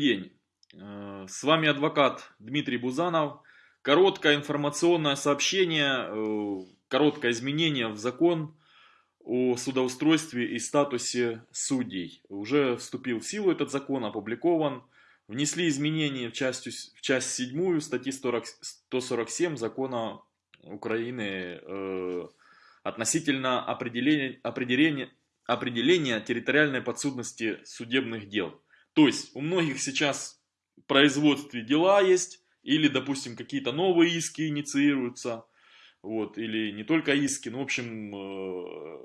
день. Э, с вами адвокат Дмитрий Бузанов. Короткое информационное сообщение, э, короткое изменение в закон о судоустройстве и статусе судей. Уже вступил в силу этот закон, опубликован. Внесли изменения в часть, в часть 7 статьи 40, 147 закона Украины э, относительно определения, определения, определения территориальной подсудности судебных дел. То есть у многих сейчас в производстве дела есть, или, допустим, какие-то новые иски инициируются, вот, или не только иски, ну, в общем,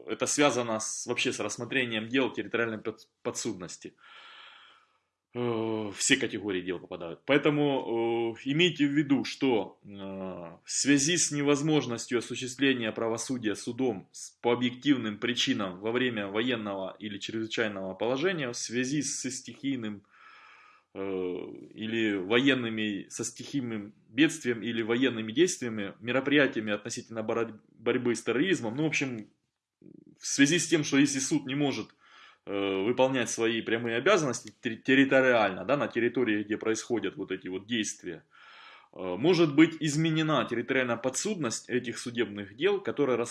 э, это связано с, вообще с рассмотрением дел территориальной подсудности. Э, все категории дел попадают. Поэтому э, имейте в виду, что э, в связи с невозможностью осуществления правосудия судом по объективным причинам во время военного или чрезвычайного положения, в связи со стихийным или военными, со стихийным бедствием или военными действиями, мероприятиями относительно борьбы с терроризмом, ну, в общем, в связи с тем, что если суд не может Э, выполнять свои прямые обязанности территориально, да, на территории, где происходят вот эти вот действия, э, может быть изменена территориальная подсудность этих судебных дел, которые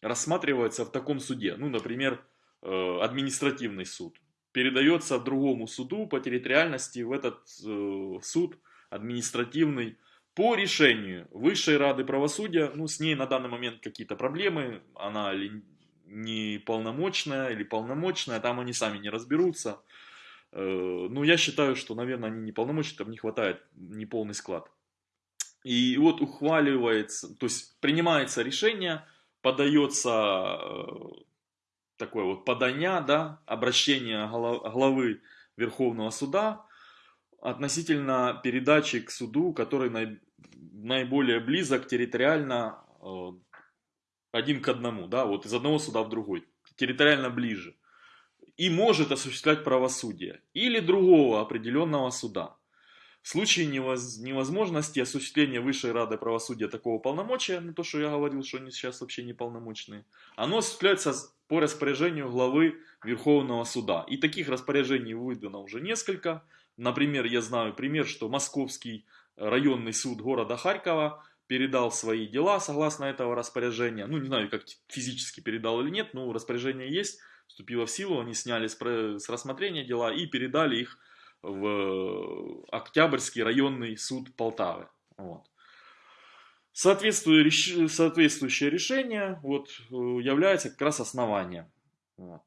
рассматриваются в таком суде. Ну, например, э, административный суд. Передается другому суду по территориальности в этот суд административный по решению Высшей Рады Правосудия. Ну, с ней на данный момент какие-то проблемы, она неполномочная или полномочная, там они сами не разберутся. Э, ну, я считаю, что, наверное, они неполномочные, там не хватает неполный склад. И вот ухваливается, то есть принимается решение, подается э, такое вот подание, да, обращение главы Верховного Суда относительно передачи к суду, который наиболее близок территориально э, один к одному, да, вот из одного суда в другой, территориально ближе, и может осуществлять правосудие, или другого определенного суда. В случае невозможности осуществления Высшей Рады Правосудия такого полномочия, ну то, что я говорил, что они сейчас вообще неполномочные, оно осуществляется по распоряжению главы Верховного Суда. И таких распоряжений выдано уже несколько. Например, я знаю пример, что Московский районный суд города Харькова передал свои дела согласно этого распоряжения. Ну, не знаю, как физически передал или нет, но распоряжение есть, вступило в силу, они сняли с рассмотрения дела и передали их в Октябрьский районный суд Полтавы. Вот. Соответствующее, решение вот, является как раз основанием. Вот.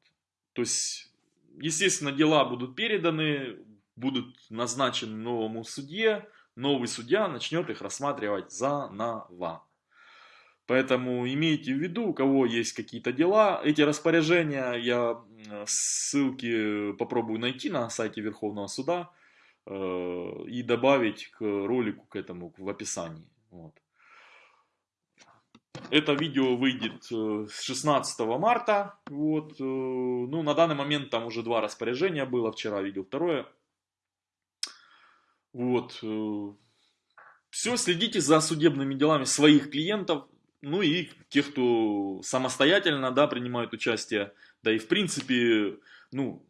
То есть, естественно, дела будут переданы, будут назначены новому судье, новый судья начнет их рассматривать заново. Поэтому имейте в виду, у кого есть какие-то дела, эти распоряжения я ссылки попробую найти на сайте Верховного Суда э, и добавить к ролику к этому в описании. Вот. Это видео выйдет 16 э, марта. Вот. Э, ну, на данный момент там уже два распоряжения было. Вчера видел второе. Вот. Э, Все, следите за судебными делами своих клиентов, ну и тех, кто самостоятельно, да, принимает участие. Да и в принципе, ну,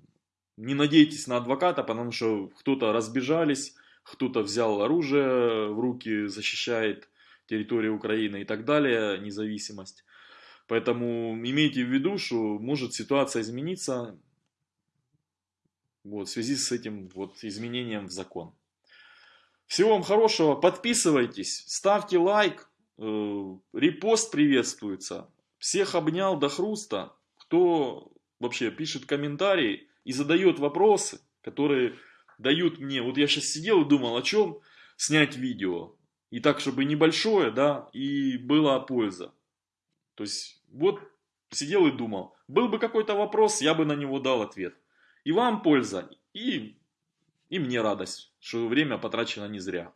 не надейтесь на адвоката, потому что кто-то разбежались, кто-то взял оружие в руки, защищает территорию Украины и так далее, независимость. Поэтому имейте в виду, что может ситуация измениться вот, в связи с этим вот изменением в закон. Всего вам хорошего, подписывайтесь, ставьте лайк, э, репост приветствуется. Всех обнял до хруста, кто вообще пишет комментарии и задает вопросы, которые дают мне. Вот я сейчас сидел и думал, о чем снять видео. И так, чтобы небольшое, да, и была польза. То есть, вот сидел и думал. Был бы какой-то вопрос, я бы на него дал ответ. И вам польза, и и мне радость, что время потрачено не зря.